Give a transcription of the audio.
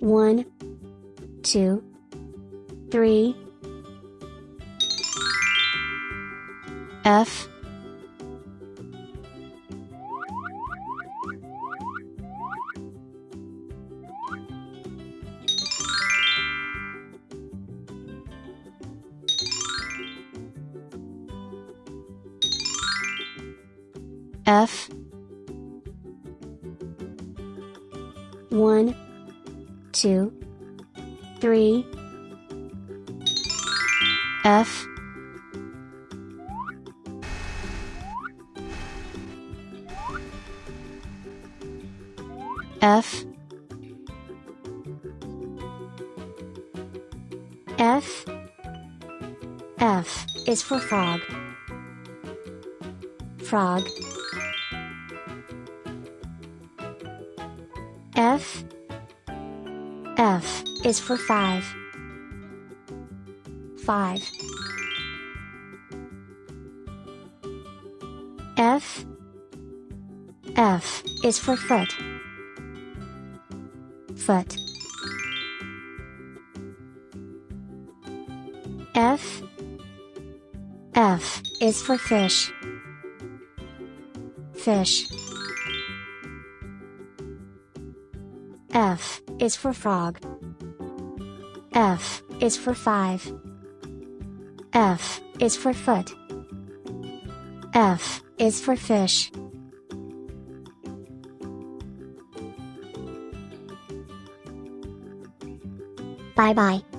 One, two, three. F F one, two, three, F F F F is for frog. Frog. F F is for 5. 5. F F is for foot. Foot. F F is for fish. Fish. F is for frog. F is for 5. F is for foot. F is for fish. Bye bye.